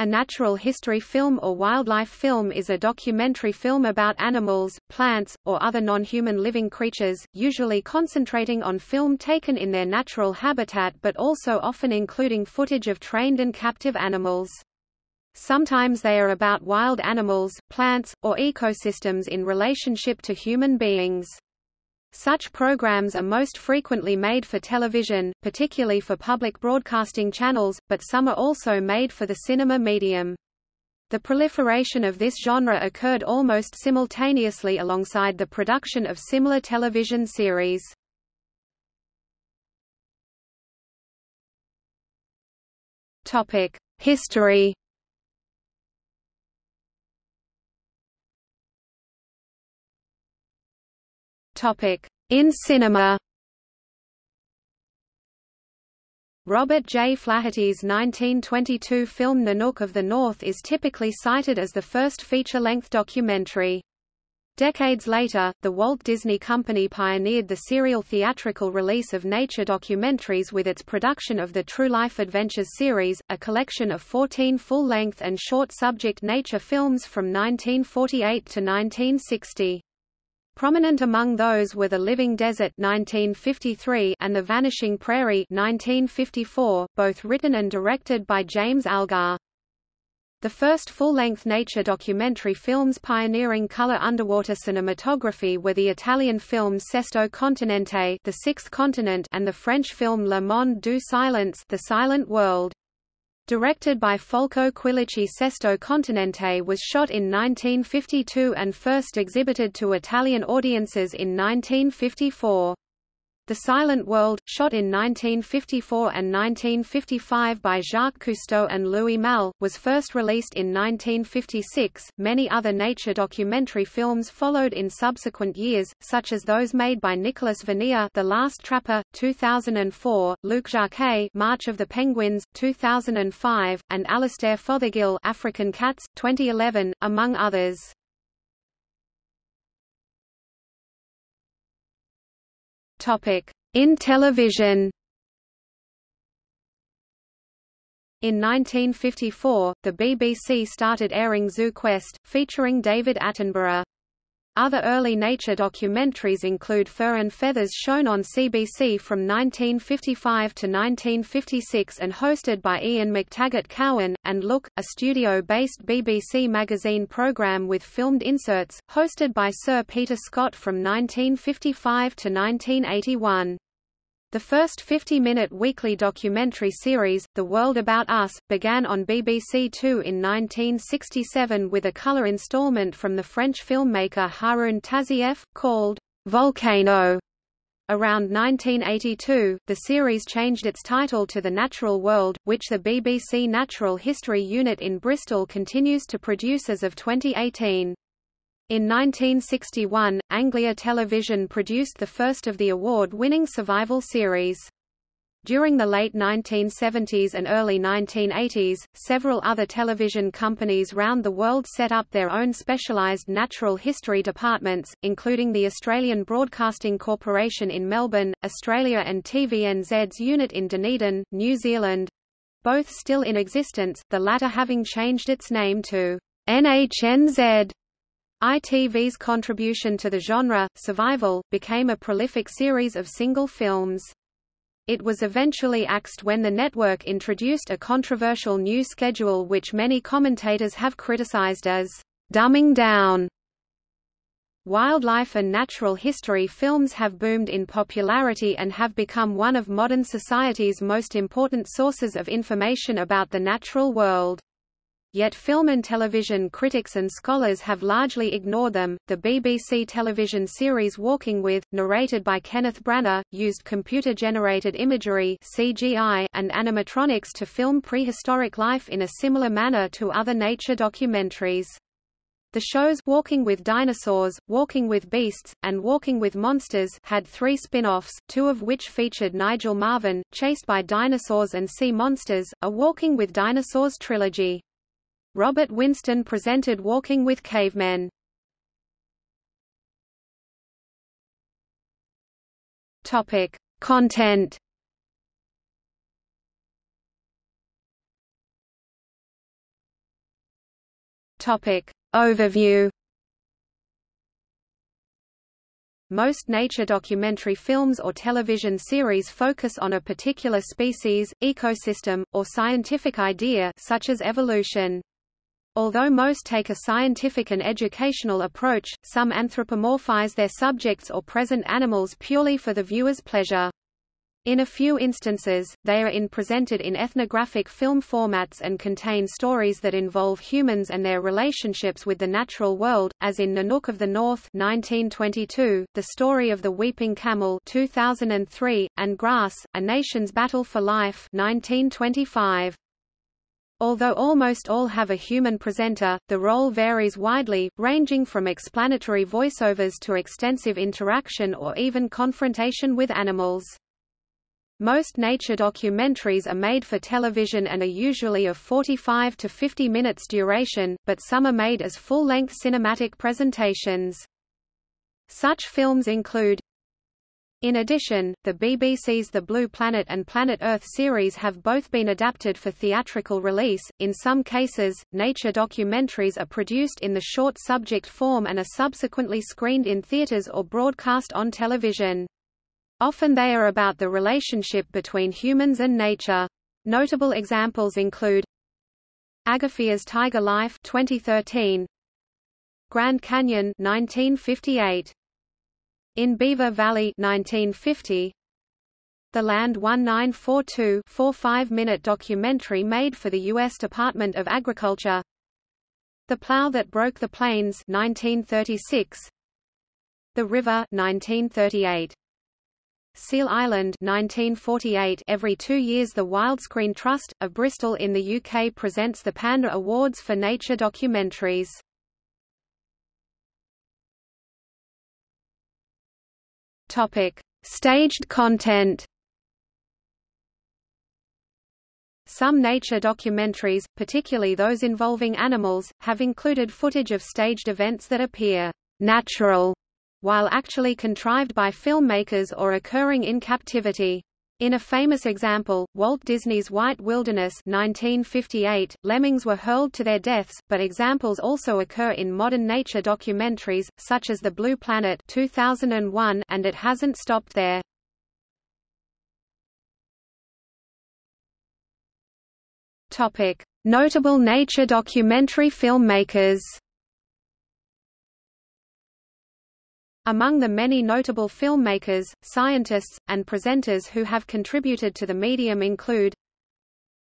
A natural history film or wildlife film is a documentary film about animals, plants, or other non-human living creatures, usually concentrating on film taken in their natural habitat but also often including footage of trained and captive animals. Sometimes they are about wild animals, plants, or ecosystems in relationship to human beings. Such programs are most frequently made for television, particularly for public broadcasting channels, but some are also made for the cinema medium. The proliferation of this genre occurred almost simultaneously alongside the production of similar television series. History In cinema Robert J. Flaherty's 1922 film Nanook of the North is typically cited as the first feature-length documentary. Decades later, the Walt Disney Company pioneered the serial theatrical release of nature documentaries with its production of the True Life Adventures series, a collection of 14 full-length and short-subject nature films from 1948 to 1960. Prominent among those were The Living Desert 1953 and The Vanishing Prairie 1954, both written and directed by James Algar. The first full-length nature documentary films pioneering color underwater cinematography were the Italian film Sesto Continente, The Sixth Continent, and the French film Le Monde du Silence, The Silent World. Directed by Folco Quilici Sesto Continente was shot in 1952 and first exhibited to Italian audiences in 1954. The Silent World, shot in 1954 and 1955 by Jacques Cousteau and Louis Malle, was first released in 1956. Many other nature documentary films followed in subsequent years, such as those made by Nicolas Vanier, The Last Trapper, 2004, Luc Jacquet, March of the Penguins, 2005, and Alastair Fothergill, African Cats, 2011, among others. In television In 1954, the BBC started airing Zoo Quest, featuring David Attenborough. Other early nature documentaries include Fur and Feathers shown on CBC from 1955 to 1956 and hosted by Ian McTaggart Cowan, and Look, a studio-based BBC magazine programme with filmed inserts, hosted by Sir Peter Scott from 1955 to 1981. The first 50-minute weekly documentary series, The World About Us, began on BBC Two in 1967 with a color installment from the French filmmaker Haroun Tazieff, called Volcano. Around 1982, the series changed its title to The Natural World, which the BBC Natural History Unit in Bristol continues to produce as of 2018. In 1961, Anglia Television produced the first of the award-winning survival series. During the late 1970s and early 1980s, several other television companies round the world set up their own specialised natural history departments, including the Australian Broadcasting Corporation in Melbourne, Australia and TVNZ's unit in Dunedin, New Zealand—both still in existence, the latter having changed its name to NHNZ ITV's contribution to the genre, Survival, became a prolific series of single films. It was eventually axed when the network introduced a controversial new schedule which many commentators have criticized as dumbing down. Wildlife and natural history films have boomed in popularity and have become one of modern society's most important sources of information about the natural world. Yet film and television critics and scholars have largely ignored them. The BBC television series Walking With, narrated by Kenneth Branagh, used computer-generated imagery (CGI) and animatronics to film prehistoric life in a similar manner to other nature documentaries. The shows Walking with Dinosaurs, Walking with Beasts, and Walking with Monsters had three spin-offs, two of which featured Nigel Marven, chased by dinosaurs and sea monsters, a Walking with Dinosaurs trilogy. Robert Winston presented Walking with Cavemen. Topic: Content. Topic. Overview Most nature documentary films or television series focus on a particular species, ecosystem, or scientific idea such as evolution. Although most take a scientific and educational approach, some anthropomorphize their subjects or present animals purely for the viewer's pleasure. In a few instances, they are in presented in ethnographic film formats and contain stories that involve humans and their relationships with the natural world, as in Nanook of the North 1922, The Story of the Weeping Camel 2003, and Grass, A Nation's Battle for Life 1925. Although almost all have a human presenter, the role varies widely, ranging from explanatory voiceovers to extensive interaction or even confrontation with animals. Most nature documentaries are made for television and are usually of 45 to 50 minutes duration, but some are made as full-length cinematic presentations. Such films include in addition, the BBC's The Blue Planet and Planet Earth series have both been adapted for theatrical release. In some cases, nature documentaries are produced in the short subject form and are subsequently screened in theaters or broadcast on television. Often they are about the relationship between humans and nature. Notable examples include Agafia's Taiga Life 2013, Grand Canyon 1958, In Beaver Valley 1950, the Land 1942 4-5-minute documentary made for the U.S. Department of Agriculture The Plow That Broke the Plains 1936, The River 1938. Seal Island 1948 Every two years the Wildscreen Trust, of Bristol in the UK presents the Panda Awards for nature documentaries. Topic. Staged content Some nature documentaries, particularly those involving animals, have included footage of staged events that appear natural while actually contrived by filmmakers or occurring in captivity. In a famous example, Walt Disney's White Wilderness 1958, lemmings were hurled to their deaths, but examples also occur in modern nature documentaries, such as The Blue Planet 2001 and It Hasn't Stopped There. Notable nature documentary filmmakers Among the many notable filmmakers, scientists, and presenters who have contributed to the medium include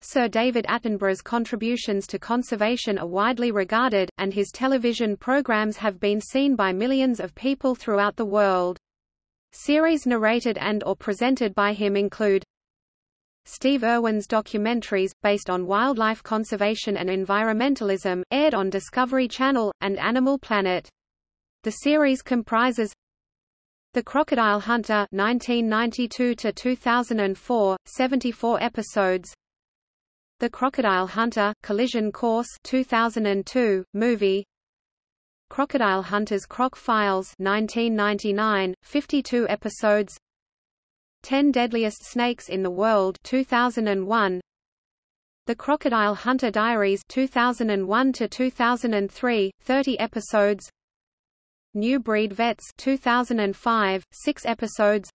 Sir David Attenborough's contributions to conservation are widely regarded, and his television programs have been seen by millions of people throughout the world. Series narrated and or presented by him include Steve Irwin's documentaries, based on wildlife conservation and environmentalism, aired on Discovery Channel, and Animal Planet. The series comprises The Crocodile Hunter 1992 to 2004, 74 episodes. The Crocodile Hunter Collision Course 2002 movie. Crocodile Hunters Croc Files 1999, 52 episodes. 10 Deadliest Snakes in the World 2001. The Crocodile Hunter Diaries 2001 to 2003, 30 episodes. New Breed Vets 2005, 6 episodes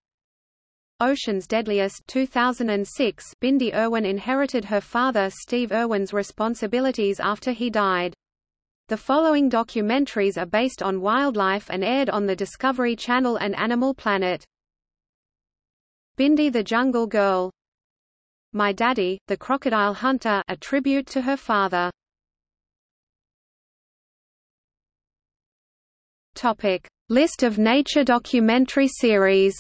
Ocean's Deadliest 2006 Bindi Irwin inherited her father Steve Irwin's responsibilities after he died. The following documentaries are based on wildlife and aired on the Discovery Channel and Animal Planet. Bindi the Jungle Girl My Daddy, the Crocodile Hunter a tribute to her father Topic: List of nature documentary series.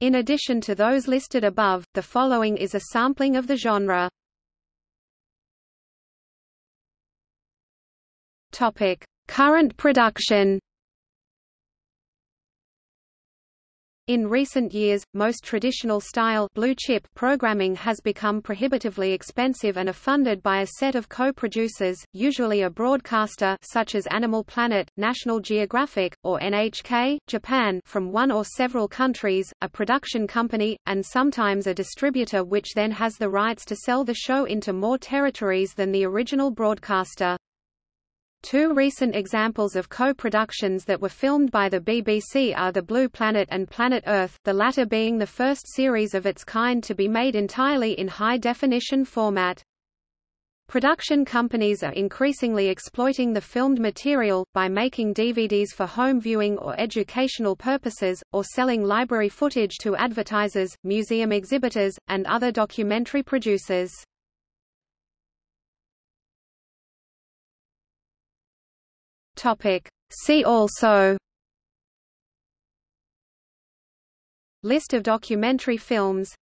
In addition to those listed above, the following is a sampling of the genre. Topic: Current production. In recent years, most traditional style blue chip programming has become prohibitively expensive and are funded by a set of co-producers, usually a broadcaster such as Animal Planet, National Geographic, or NHK, Japan from one or several countries, a production company, and sometimes a distributor which then has the rights to sell the show into more territories than the original broadcaster. Two recent examples of co-productions that were filmed by the BBC are The Blue Planet and Planet Earth, the latter being the first series of its kind to be made entirely in high-definition format. Production companies are increasingly exploiting the filmed material, by making DVDs for home viewing or educational purposes, or selling library footage to advertisers, museum exhibitors, and other documentary producers. Topic. See also List of documentary films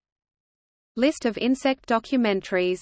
List of insect documentaries